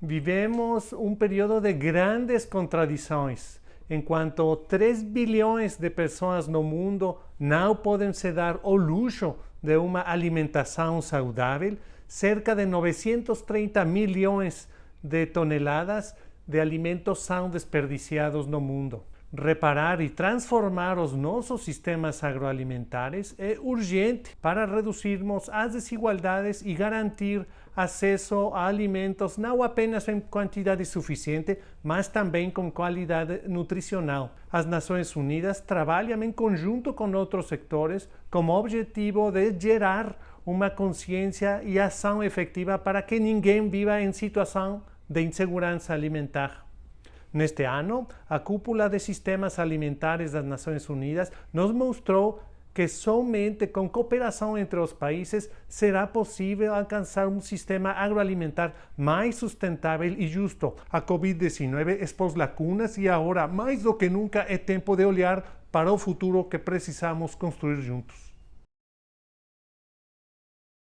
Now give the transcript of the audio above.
Vivemos um período de grandes contradições, enquanto 3 bilhões de pessoas no mundo não podem se dar o luxo de uma alimentação saudável, cerca de 930 milhões de toneladas de alimentos são desperdiciados no mundo. Reparar e transformar os nossos sistemas agroalimentares é urgente para reduzirmos as desigualdades e garantir acesso a alimentos não apenas em quantidade suficiente, mas também com qualidade nutricional. As Nações Unidas trabalham em conjunto com outros sectores com o objetivo de gerar uma consciência e ação efetiva para que ninguém viva em situação de insegurança alimentar. Neste ano, a cúpula de sistemas alimentares das Nações Unidas nos mostrou que somente com cooperação entre os países será possível alcançar um sistema agroalimentar mais sustentável e justo. A Covid-19 expôs lacunas e agora, mais do que nunca, é tempo de olhar para o futuro que precisamos construir juntos.